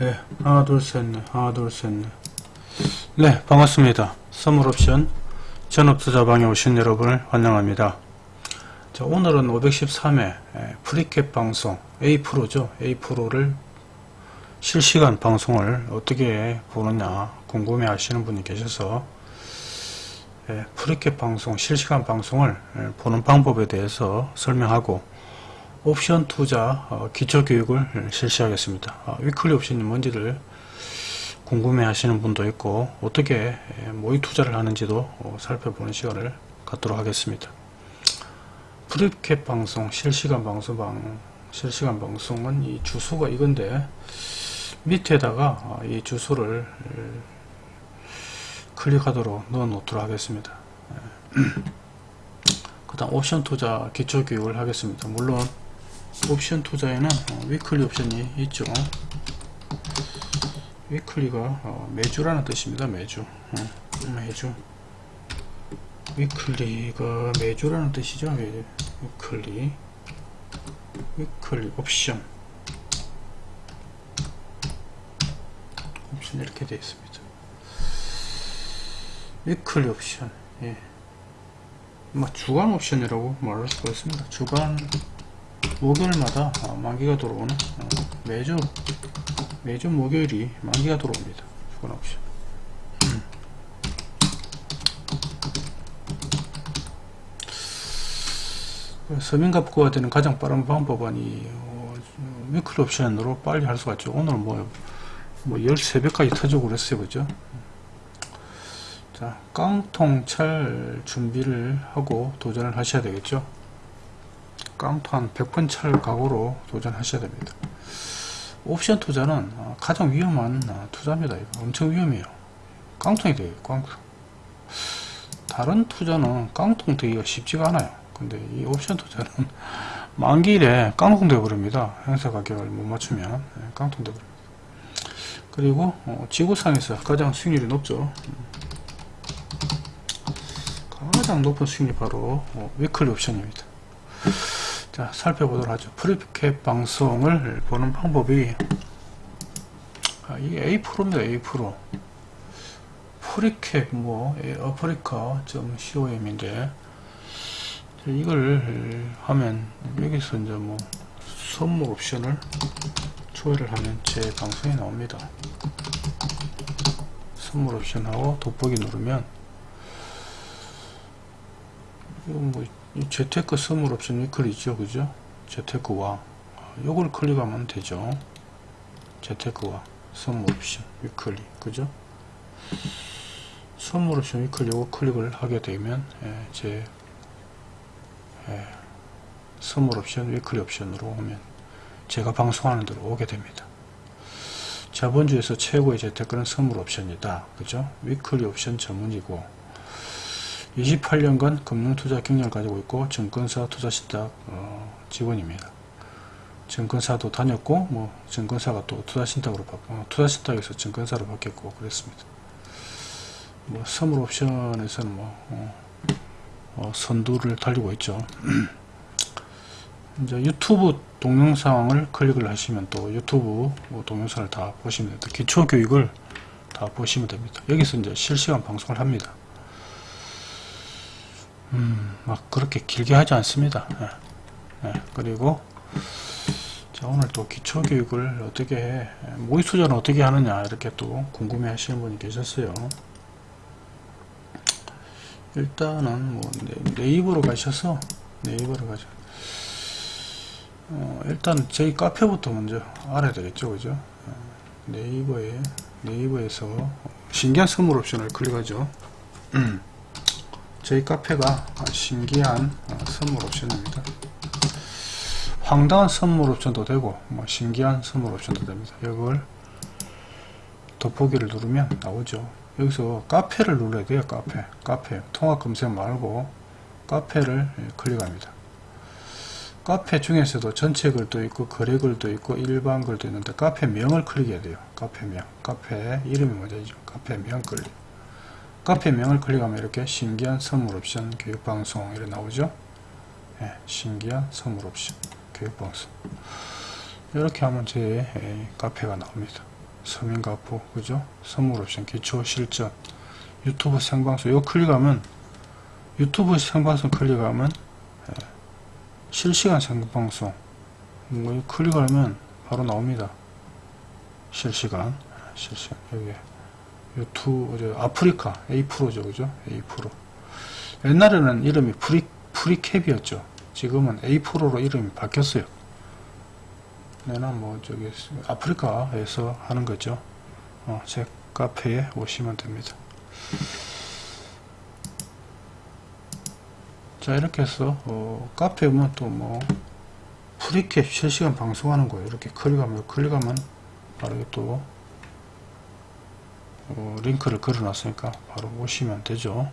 네, 하나, 둘, 셋, 넷, 하나, 둘, 셋, 넷. 네, 반갑습니다. 선물옵션 전업투자방에 오신 여러분을 환영합니다. 자, 오늘은 513회 프리캡 방송 A 프로죠. A 프로를 실시간 방송을 어떻게 보느냐 궁금해 하시는 분이 계셔서 예, 프리캡 방송 실시간 방송을 예, 보는 방법에 대해서 설명하고 옵션 투자 어, 기초교육을 실시하겠습니다. 아, weekly 옵션이 뭔지를 궁금해 하시는 분도 있고 어떻게 예, 모의 투자를 하는지도 어, 살펴보는 시간을 갖도록 하겠습니다. 프리캡 방송 실시간 방송 실시간 방송은 이 주소가 이건데 밑에다가 어, 이 주소를 클릭하도록 넣어 놓도록 하겠습니다. 그 다음 옵션 투자 기초 교육을 하겠습니다. 물론 옵션 투자에는 어, weekly 옵션이 있죠. weekly가 어, 매주라는 뜻입니다. 매주 어, 매주 weekly가 매주라는 뜻이죠. weekly weekly 옵션 옵션 이렇게 되어 있습니다. weekly 옵션 예. 뭐 주간 옵션이라고 말할 수가 있습니다. 주간 목요일마다 어, 만기가 들어오는 어, 매주 매주 목요일이 만기가 들어옵니다. 주간 옵션. 음. 서민갑부가 되는 가장 빠른 방법은 이 어, weekly 옵션으로 빨리 할 수가 있죠. 오늘 뭐, 뭐 13배까지 터지고 그랬어요. 그죠? 자, 깡통찰 준비를 하고 도전을 하셔야 되겠죠. 깡통 한 100번 찰 각오로 도전하셔야 됩니다. 옵션 투자는 어, 가장 위험한 어, 투자입니다. 엄청 위험해요. 깡통이 되요 깡통. 다른 투자는 깡통 되기가 쉽지가 않아요. 근데 이 옵션 투자는 만기일에 깡통 되어버립니다. 행사 가격을 못 맞추면 네, 깡통 되어버립니다. 그리고 어, 지구상에서 가장 수익률이 높죠. 가장 높은 수익률이 바로 어, weekly 옵션입니다. 자 살펴보도록 하죠. 프리캡 방송을 보는 방법이 아, 이게 A 프로입니다. A 프로 프리캡 뭐 아프리카.com인데 이걸 하면 여기서 이제 뭐 선물 옵션을 조회를 하면 제 방송이 나옵니다. 선물 옵션하고 돋보기 누르면 뭐 재테크 선물 옵션 weekly 있죠? 그죠? 재테크와. 요걸 클릭하면 되죠. 재테크와 선물 옵션 weekly 그죠? 선물 옵션 weekly 요거 클릭을 하게 되면 예, 제 예, 선물 옵션 weekly 옵션으로 오면 제가 방송하는 대로 오게 됩니다. 자본주에서 최고의 재테크는 선물 옵션이다. 그죠? weekly 옵션 전문이고 28년간 금융투자 경력을 가지고 있고 증권사 투자신탁 어, 직원입니다. 증권사도 다녔고 뭐 증권사가 또 투자신탁으로 어, 투자신탁에서 증권사로 바뀌었고 그랬습니다. 뭐 선물 옵션에서는 뭐 어, 어 선두를 달리고 있죠. 이제 유튜브 동영상을 클릭을 하시면 또 유튜브 뭐 동영상을 다 보시면 됩니다. 기초 교육을 다 보시면 됩니다. 여기서 이제 실시간 방송을 합니다. 음, 막 그렇게 길게 하지 않습니다. 예. 예. 그리고 자, 오늘 또 기초교육을 어떻게 해, 모의수전을 어떻게 하느냐 이렇게 또 궁금해 하시는 분이 계셨어요. 일단은 뭐 네, 이버로 가셔서 네이버로 가죠. 어, 일단 저희 카페부터 먼저 알아야 되겠죠, 그죠? 어, 네이버에 네이버에서 신기한 선물 옵션을 클릭하죠. 음. 저희 카페가 신기한 어, 선물 옵션입니다. 황당한 선물 옵션도 되고 뭐 신기한 선물 옵션도 됩니다. 이걸 돋보기를 누르면 나오죠. 여기서 카페를 눌러야 돼요. 카페. 카페. 통합 검색 말고 카페를 예, 클릭합니다. 카페 중에서도 전체 글도 있고 거래 글도 있고 일반 글도 있는데 카페 명을 클릭해야 돼요. 카페 명. 카페 이름이 뭐죠? 카페 명 클릭. 카페 명을 클릭하면 이렇게 신기한 선물 옵션 교육방송 이렇게 나오죠? 예, 신기한 선물 옵션 교육방송. 이렇게 하면 제 카페가 나옵니다. 서민가포 그죠? 선물 옵션 기초 실전. 유튜브 생방송 이거 클릭하면 유튜브 생방송 클릭하면 예, 실시간 생방송. 뭐 이거 클릭하면 바로 나옵니다. 실시간 실시간. 여기 저 아프리카 A 프로죠 그죠? A 프로. 옛날에는 이름이 프리 프리캡이었죠. 지금은 A 프로로 이름이 바뀌었어요. 내는 뭐 저기 아프리카에서 하는 거죠. 어, 제 카페에 오시면 됩니다. 자 이렇게 해서 어, 카페에 오면 또 뭐 프리캡 실시간 방송하는 거예요. 이렇게 클릭하면 클릭하면 바로 또 어, 링크를 걸어 놨으니까 바로 오시면 되죠.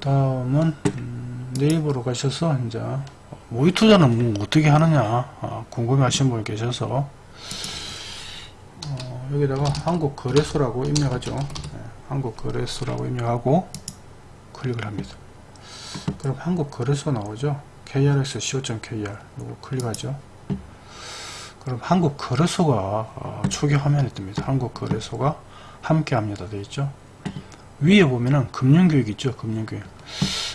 다음은 음, 네이버로 가셔서 이제 모의 투자는 뭐 어떻게 하느냐 아, 궁금해 하신 분 계셔서 어, 여기다가 한국거래소라고 입력하죠. 네, 한국거래소라고 입력하고 클릭을 합니다. 그럼 한국거래소 나오죠? KRX co.kr 이거 클릭하죠 그럼 한국 거래소가 어, 초기 화면에 뜹니다. 한국 거래소가 함께합니다. 되어 있죠? 위에 보면은 금융교육 있죠? 금융교육.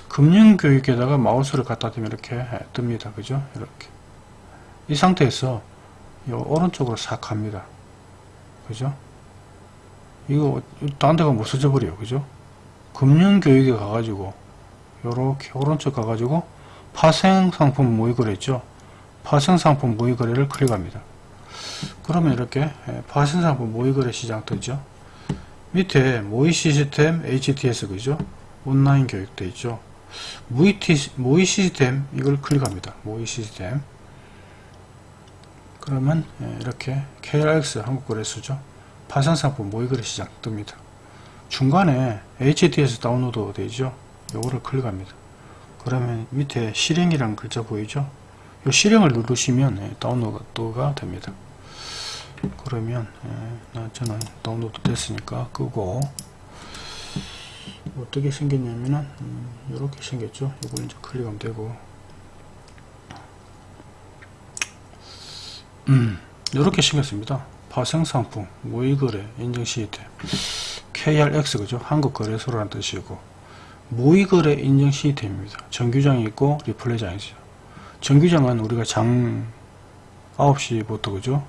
금융교육에다가 마우스를 갖다 대면 이렇게 뜹니다. 그죠? 이렇게. 이 상태에서 이 오른쪽으로 싹 갑니다. 그죠? 이거 딴 데가 못 써져 버려요. 그죠? 금융교육에 가가지고 요렇게 오른쪽 가가지고 파생상품 모의거래 있죠 파생상품 모의거래를 클릭합니다 그러면 이렇게 파생상품 모의거래 시장 뜨죠 밑에 모의 시스템 HTS 그죠? 온라인 교육돼 있죠. 모의, 티, 모의 시스템 이걸 클릭합니다. 모의 시스템 그러면 예, 이렇게 KRX 한국거래소죠. 파산상품 모의거래 시장 뜹니다. 중간에 HTS 다운로드 되죠. 요거를 클릭합니다. 그러면 밑에 실행이라는 글자 보이죠? 이 실행을 누르시면 예, 다운로드가 됩니다. 그러면 예, 저는 다운로드 됐으니까 끄고. 어떻게 생겼냐면은 음, 이렇게 생겼죠? 이걸 이제 클릭하면 되고. 음 이렇게 생겼습니다. 파생상품 모의거래 인증 시스템. KRX 그죠? 한국거래소라는 뜻이고. 모의거래 인증 시스템입니다. 정규장이 있고 리플레이장이 있어요 정규장은 우리가 장 9시부터 그죠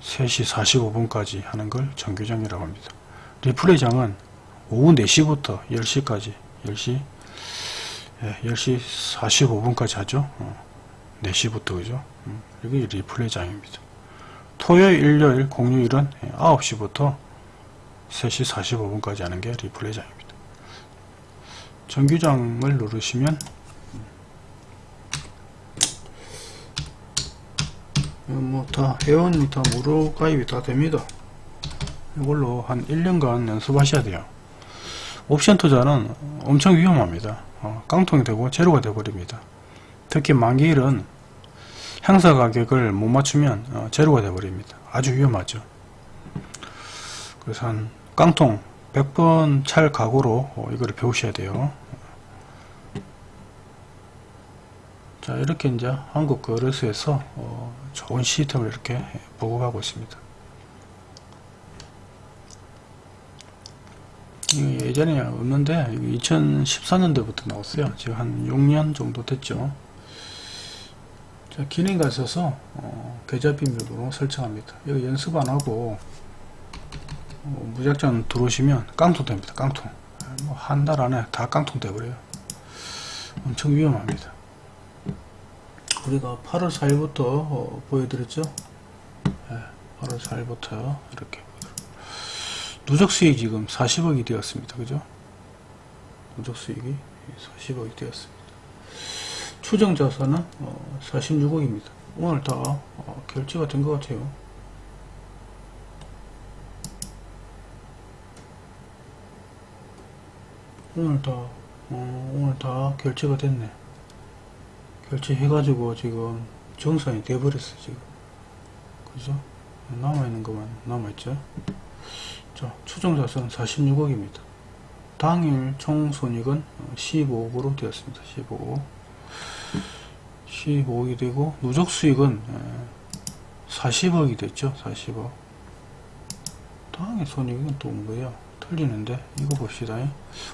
3시 45분까지 하는 걸 정규장이라고 합니다. 리플레이장은 오후 4시부터 10시까지 10시 예, 10시 45분까지 하죠. 어, 4시부터 그죠. 음, 이게 리플레이장입니다. 토요일, 일요일, 공휴일은 9시부터 3시 45분까지 하는 게 리플레이장입니다. 정규장을 누르시면 뭐 다 회원이 다 무료 가입이 다 됩니다. 이걸로 한 1년간 연습하셔야 돼요. 옵션 투자는 엄청 위험합니다. 어, 깡통이 되고 제로가 되어버립니다. 특히 만기일은 행사 가격을 못 맞추면 어, 제로가 되어버립니다. 아주 위험하죠. 그래서 한 깡통 100번 찰 각오로 어, 이거를 배우셔야 돼요. 자 이렇게 이제 한국 거래소에서 어, 좋은 시스템을 이렇게 보급하고 있습니다. 예전에 없는데 2014년도부터 나왔어요. 지금 한 6년 정도 됐죠. 자, 기능 가셔서 어, 계좌 비밀번호 설정합니다. 여기 연습 안 하고 어, 무작정 들어오시면 깡통 됩니다. 깡통. 뭐 한 달 안에 다 깡통 돼버려요. 엄청 위험합니다. 우리가 8월 4일부터 어, 보여드렸죠? 네, 8월 4일부터 이렇게 누적 수익이 지금 40억이 되었습니다. 그죠? 누적 수익이 40억이 되었습니다. 추정 자산은 어, 46억입니다. 오늘 다 어, 결제가 된 것 같아요. 오늘 다 어, 오늘 다 결제가 됐네 결제해가지고 지금 정산이 돼버렸어 지금. 그죠? 남아있는 것만 남아있죠? 자 추정자산 46억입니다. 당일 총손익은 15억으로 되었습니다 15억. 15억이 되고 누적 수익은 40억이 됐죠 40억. 당연히 손익은 또 뭐야 틀리는데 이거 봅시다.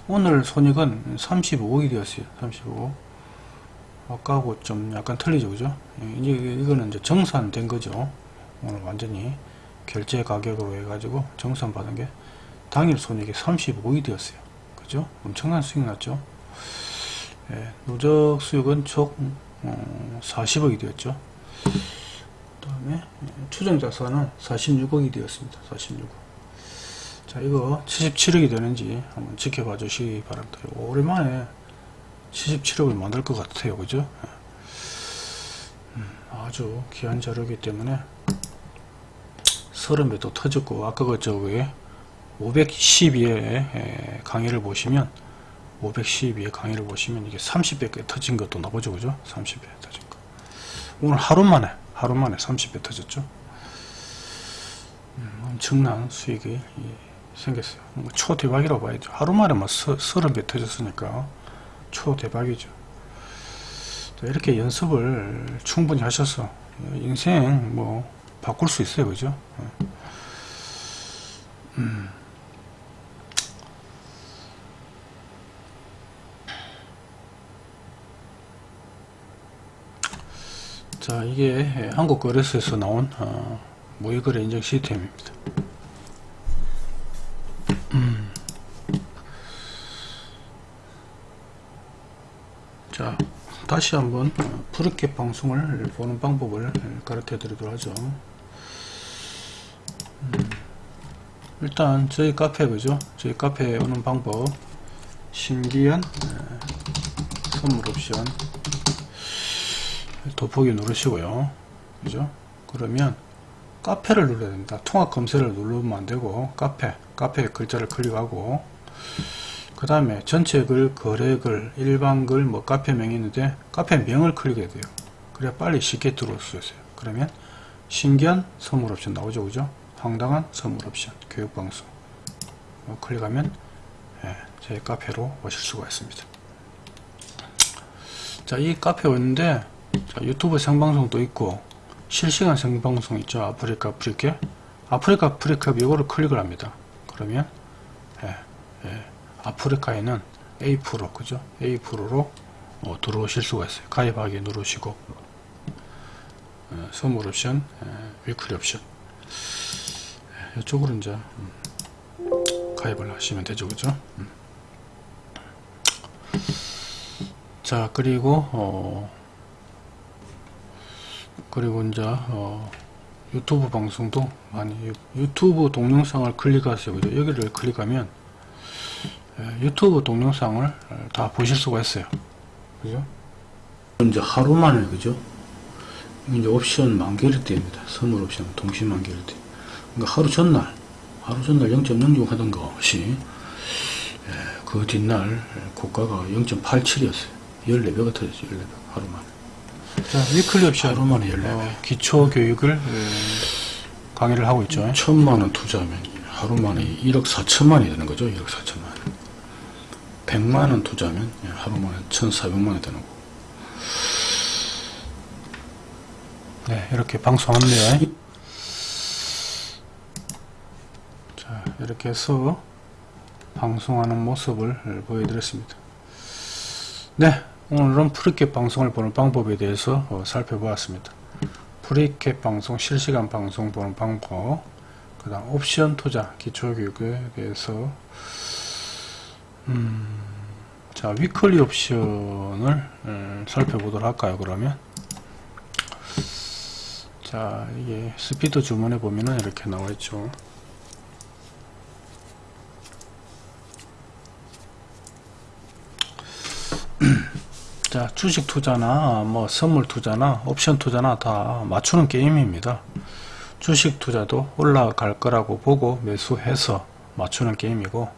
오늘 손익은 35억이 되었어요 35억 아까하고 좀 약간 틀리죠 그죠? 이제 이거는 이제 정산된 거죠. 오늘 완전히 결제 가격으로 해가지고 정산 받은 게 당일 손익이 35억이 되었어요. 그죠? 엄청난 수익 났죠? 예, 누적 수익은 총 어, 40억이 되었죠. 그 다음에 추정 자산은 46억이 되었습니다. 46억. 자 이거 77억이 되는지 한번 지켜봐 주시기 바랍니다. 오랜만에 77억을 만들 것 같아요. 그죠? 음, 아주 귀한 자료이기 때문에 30배도 터졌고 아까 그 저거에 512에 강의를 보시면 512의 강의를 보시면 이게 30배 터진 것도 나오죠. 그죠? 30배 터진 거. 오늘 하루 만에 하루 만에 30배 터졌죠. 음, 엄청난 수익이 생겼어요. 뭐 초대박이라고 봐야죠. 하루 만에 뭐 30배 터졌으니까 초 대박이죠. 이렇게 연습을 충분히 하셔서 인생 뭐 바꿀 수 있어요. 그죠? 음. 자 이게 한국거래소에서 나온 어, 모의거래 인증 시스템입니다 음. 자 다시 한번 프리캡 방송을 보는 방법을 가르쳐 드리도록 하죠. 음. 일단 저희 카페 그죠? 저희 카페에 오는 방법. 신기한 선물 옵션. 돋보기 누르시고요. 그죠? 그러면 카페를 눌러야 됩니다. 통합 검색을 누르면 안되고 카페 카페 글자를 클릭하고 그 다음에 전체 글 거래 글 일반 글 뭐 카페명이 있는데 카페명을 클릭해야 돼요. 그래야 빨리 쉽게 들어올 수 있어요. 그러면 신기한 선물 옵션 나오죠 그죠? 황당한 선물 옵션 교육방송. 뭐 클릭하면 예, 제 카페로 오실 수가 있습니다. 자 이 카페 왔는데 자, 유튜브 생방송도 있고 실시간 생방송 있죠? 아프리카 프리캡 아프리카 프리캡 이거를 클릭을 합니다. 그러면 예, 예, 아프리카에는 A 프로 그죠? A 프로로 어, 들어오실 수가 있어요. 가입하기 누르시고 어, 선물 옵션 예, weekly 옵션. 예, 이쪽으로 이제 음, 가입을 하시면 되죠 그죠? 음. 자 그리고 어, 그리고 이제 어, 유튜브 방송도 많이 유튜브 동영상을 클릭하세요 그죠? 여기를 클릭하면 예, 유튜브 동영상을 다 보실 수가 있어요. 그죠? 이제 하루 만에 그죠? 이제 옵션 만개를 띄입니다. 선물 옵션 동시 만개를 띄 그러니까 하루 전날 하루 전날 0.06 하던 것이 예, 그 뒷날 고가가 0.87이었어요. 14배가 터졌죠 14배 하루 만에. 자, 위클리 옵션. 하루 만에 14배. 어, 기초 교육을 강의를 하고 있죠. 천만 원 투자하면 하루 만에 1억 4천만이 되는 거죠 1억 4천만 100만원 투자하면 하루 만에 1400만원이 되는 거고 네 이렇게 방송합니다. 자 이렇게 해서 방송하는 모습을 보여드렸습니다. 네 오늘은 프리캡 방송을 보는 방법에 대해서 어, 살펴보았습니다. 프리캡 방송 실시간 방송 보는 방법 그 다음 옵션 투자 기초교육에 대해서 음, 자 weekly 옵션을 음, 살펴보도록 할까요 그러면? 자 이게 스피드 주문에 보면은 이렇게 나와 있죠. 자 주식 투자나 뭐 선물 투자나 옵션 투자나 다 맞추는 게임입니다. 주식 투자도 올라갈 거라고 보고 매수해서 맞추는 게임이고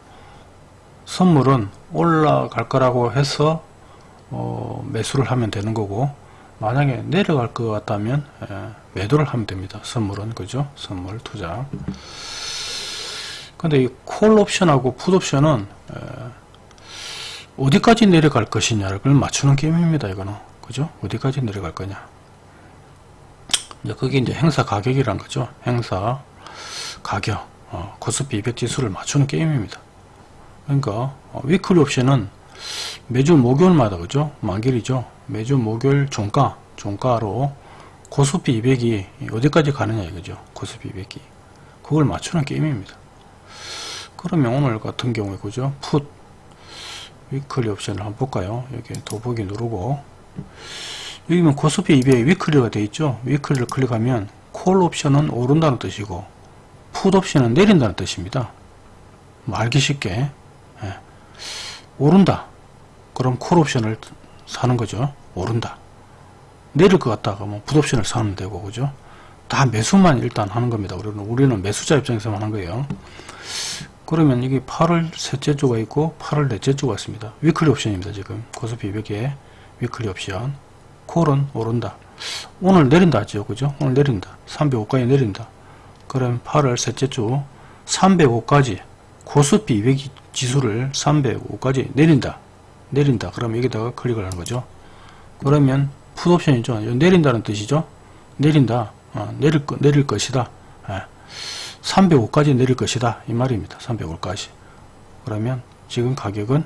선물은 올라갈 거라고 해서 어, 매수를 하면 되는 거고 만약에 내려갈 것 같다면 예, 매도를 하면 됩니다 선물은 그죠 선물 투자 근데 이 콜 옵션하고 풋 옵션은 예, 어디까지 내려갈 것이냐를 맞추는 게임입니다 이거는 그죠? 어디까지 내려갈 거냐. 이제 그게 이제 행사 가격이란 거죠. 행사 가격, 어, 코스피 200 지수를 맞추는 게임입니다. 그러니까 어, weekly 옵션은 매주 목요일마다 그죠? 만기일이죠. 매주 목요일 종가, 종가로 코스피 200이 어디까지 가느냐 이거죠. 코스피 200이. 그걸 맞추는 게임입니다. 그러면 오늘 같은 경우에 그죠? 풋 weekly 옵션을 한번 볼까요? 여기 더보기 누르고 여기면 코스피 200이 weekly가 되어 있죠. weekly를 클릭하면 콜 옵션은 오른다는 뜻이고 풋 옵션은 내린다는 뜻입니다. 뭐 알기 쉽게 예. 오른다. 그럼 콜 옵션을 사는 거죠. 오른다. 내릴 것 같다가 뭐 풋 옵션을 사면 되고 그죠. 다 매수만 일단 하는 겁니다. 우리는 우리는 매수자 입장에서만 하는 거예요. 그러면 이게 8월 셋째 주가 있고 8월 넷째 주가 있습니다. weekly 옵션입니다. 지금 코스피 200에 weekly 옵션 콜은 오른다. 오늘 내린다 하죠. 그죠? 오늘 내린다. 305까지 내린다. 그럼 8월 셋째 주 305까지 코스피 200 지수를 305까지 내린다. 내린다. 그럼 여기다가 클릭을 하는 거죠. 그러면 풋옵션이 죠. 내린다는 뜻이죠. 내린다. 어, 내릴, 거, 내릴 것이다. 예. 305까지 내릴 것이다. 이 말입니다. 305까지. 그러면 지금 가격은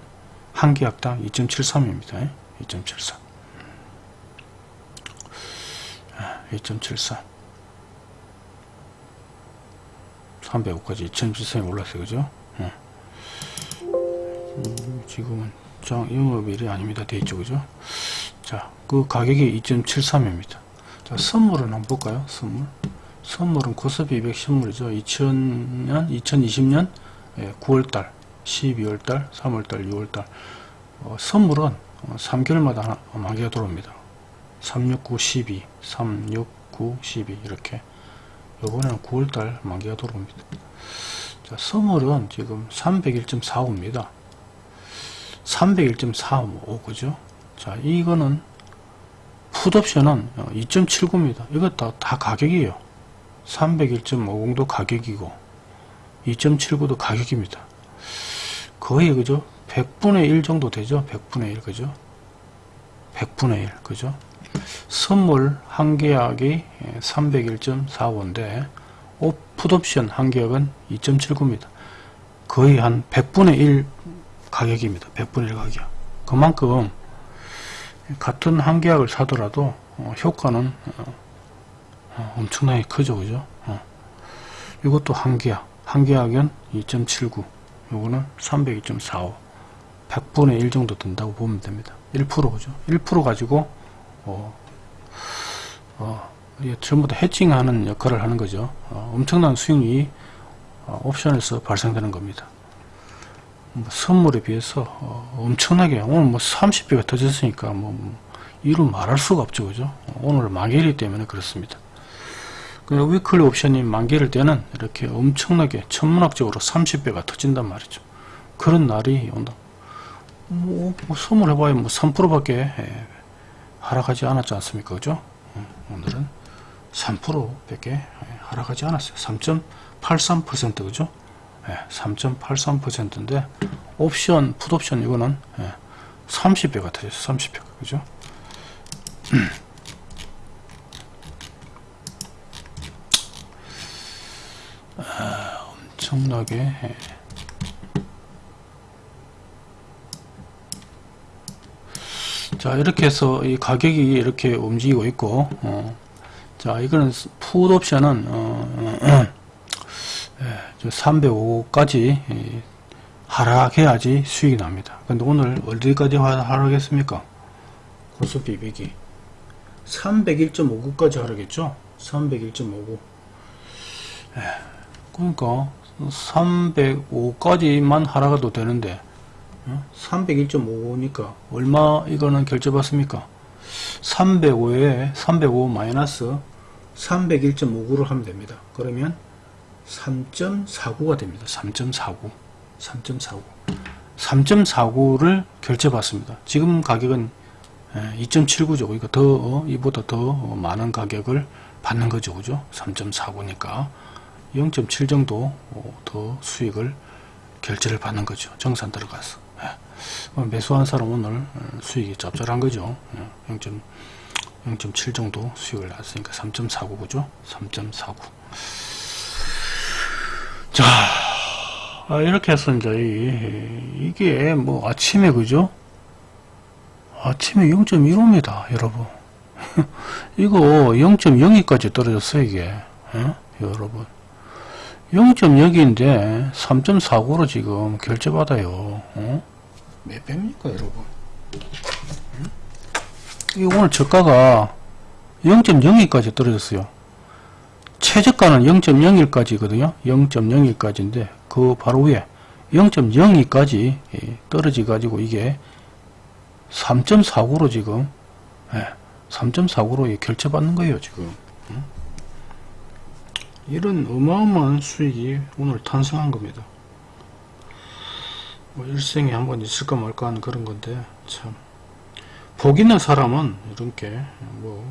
한 계약당 2.73입니다. 2.73. 2.73. 305까지 2.73이 올랐어요. 그죠? 예. 음, 지금은 장 영업일이 아닙니다. 돼 있죠. 그죠? 자, 그 가격이 2.73입니다. 자, 선물은 한번 볼까요? 선물. 선물은 코스피 200 선물이죠. 2000년, 2020년 9월달, 12월달, 3월달, 6월달. 어, 선물은 어, 3개월마다 하나, 만기가 들어옵니다. 369, 12, 369, 12 이렇게. 요번에는 9월달 만기가 들어옵니다. 자, 선물은 지금 301.45입니다. 301.45 그죠? 자, 이거는 풋옵션은 2.79입니다. 이거 다, 다 가격이에요. 301.50도 가격이고 2.79도 가격입니다. 거의 그죠? 100분의 1 정도 되죠? 100분의 1 그죠? 100분의 1 그죠? 선물 한 계약이 301.45인데 풋옵션 한 계약은 2.79입니다. 거의 한 100분의 1 가격입니다. 100분의 1 가격. 그만큼 같은 한 계약을 사더라도 어, 효과는 어, 어, 엄청나게 크죠. 그죠? 어. 이것도 한 계약. 한 계약은 2.79 요거는 302.45 100분의 1 정도 된다고 보면 됩니다. 1% 그죠? 1% 가지고 어, 어, 전부 다 해칭하는 역할을 하는 거죠. 어, 엄청난 수익이 어, 옵션에서 발생되는 겁니다. 뭐 선물에 비해서 어, 엄청나게 오늘 뭐 30배가 터졌으니까 뭐, 뭐 이루 말할 수가 없죠 그죠 오늘 만기이기 때문에 그렇습니다 그 위클리 옵션이 만기일 때는 이렇게 엄청나게 천문학적으로 30배가 터진단 말이죠. 그런 날이 온다. 뭐, 뭐 선물해봐야 뭐 3%밖에 하락하지 않았지 않습니까? 그죠? 음, 오늘은 3%밖에 하락하지 않았어요. 3.83% 그죠? 3.83%인데 옵션, 풋옵션 이거는 30배가 터졌어요. 30배가 그죠? 엄청나게 자 이렇게 해서 이 가격이 이렇게 움직이고 있고 어, 자 이거는 푸드 옵션은 어, 어, 305까지 하락해야지 수익이 납니다. 근데 오늘 어디까지 하락했습니까? 고스피 200이. 301.59까지 하락했죠? 301.59 그러니까 305까지만 하락해도 되는데 301.55니까. 얼마 이거는 결제 받습니까? 305에 305 마이너스 301.59를 하면 됩니다. 그러면 3.49가 됩니다 3.49 3.49 3.49를 결제받습니다 지금 가격은 2.79죠 이거 더 이보다 더 많은 가격을 받는 거죠 그죠 3.49니까 0.7 정도 더 수익을 결제를 받는 거죠. 정산 들어가서. 예. 어, 매수한 사람 오늘 어, 수익이 짭짤한 거죠. 0. 0.7 정도 수익을 났으니까 3.49 그죠? 3.49. 자, 아, 이렇게 해서 이제 이, 이게 뭐 아침에 그죠? 아침에 0.15입니다, 여러분. 이거 0.02까지 떨어졌어요, 이게. 예? 여러분. 0.0인데 3.49로 지금 결제받아요. 어? 몇 배입니까, 여러분? 응? 이거 오늘 저가가 0.02까지 떨어졌어요. 최저가는 0.01까지거든요. 0.01까지인데 그 바로 위에 0.02까지 떨어져 가지고 이게 3.49로 지금 예, 3.49로 결제받는 거예요 지금 응? 이런 어마어마한 수익이 오늘 탄생한 겁니다 뭐 일생에 한 번 있을까 말까 하는 그런 건데 참복 있는 사람은 이렇게 뭐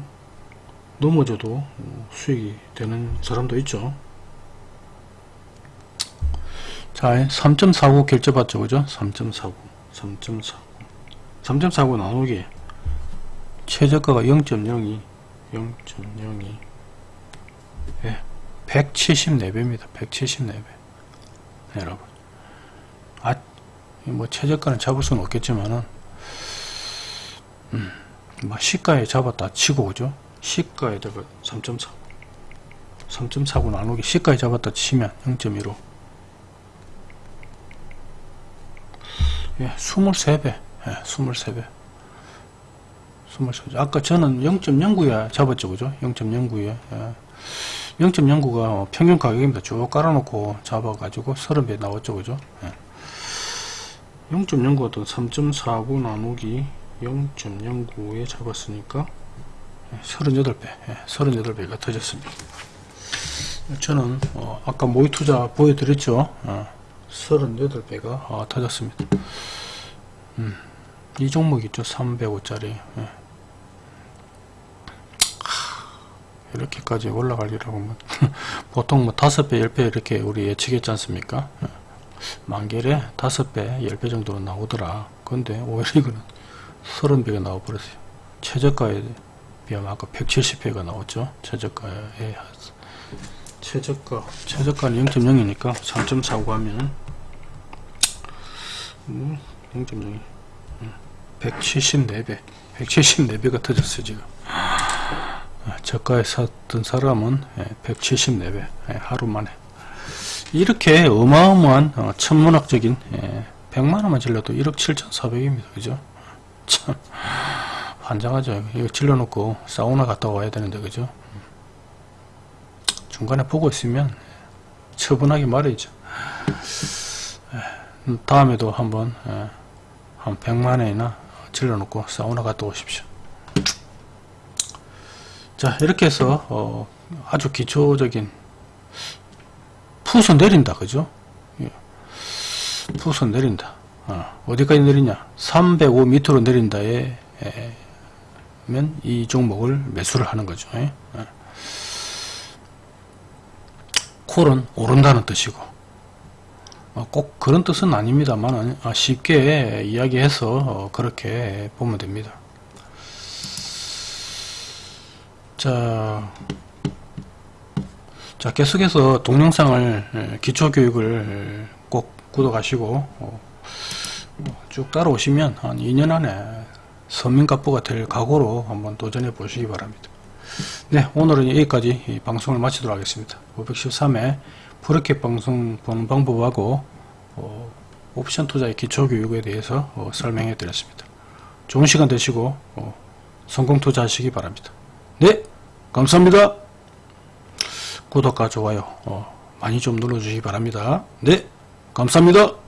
넘어져도 수익이 되는 사람도 있죠. 자 3.49 결제받죠. 그죠? 3.49 3.49 3.49 나누기 최저가가 0.02 0.02 예, 174배입니다. 174배. 여러분. 아, 뭐 최저가는 잡을 수는 없겠지만은 음, 뭐 시가에 잡았다 치고 그죠 시가에 다가 3.49 3.49 나누기 시가에 잡았다 치면 0.15 예, 23배. 예, 23배. 23배. 아까 저는 0.09에 잡았죠 그죠? 0.09에. 예. 0.09가 평균 가격입니다. 쭉 깔아놓고 잡아가지고 30배 나왔죠 그죠? 예. 0.09도 3.49 나누기 0.09에 잡았으니까 38배 예, 38배가 터졌습니다. 저는 어, 아까 모의 투자 보여드렸죠? 어, 38배가 어, 터졌습니다. 음, 이 종목 있죠? 305짜리 예. 이렇게까지 올라가리라고 뭐 보통 뭐 5배 10배 이렇게 우리 예측했지 않습니까? 예. 만개에 5배 10배 정도 나오더라. 근데 오히려 이거는 30배가 나와버렸어요. 최저가에 비하면 아까 170배가 나왔죠? 최저가에 최저가. 최저가는 0.0이니까 3.49 하면 뭐 0.0이. 174배 174배가 터졌어요 지금. 저가에 샀던 사람은 174배 하루 만에. 이렇게 어마어마한 어, 천문학적인 100만원만 질러도 1억 7,400입니다. 그죠? 참 환장하죠. 이거 질러놓고 사우나 갔다 와야 되는데 그죠? 중간에 보고 있으면 처분하기 말이죠. 다음에도 한번 한 100만원이나 질러놓고 사우나 갔다 오십시오. 자 이렇게 해서 어, 아주 기초적인 푸서 내린다 그죠? 예. 푸서 내린다. 어, 디까지 내리냐? 305 밑으로 내린다에 에, 면 이 종목을 매수를 하는 거죠 예? 예. 콜은 오른다는 뜻이고 어, 꼭 그런 뜻은 아닙니다만 아, 쉽게 이야기해서 어, 그렇게 보면 됩니다 자, 자 계속해서 동영상을 기초교육을 꼭 구독하시고 어, 쭉 따라오시면 한 2년 안에 서민갑부가 될 각오로 한번 도전해 보시기 바랍니다. 네 오늘은 여기까지 방송을 마치도록 하겠습니다. 513회 프로켓 방송 보는 방법하고 어, 옵션 투자의 기초교육에 대해서 어, 설명해 드렸습니다. 좋은 시간 되시고 어, 성공 투자하시기 바랍니다. 네 감사합니다. 구독과 좋아요 어, 많이 좀 눌러주시기 바랍니다. 네 감사합니다.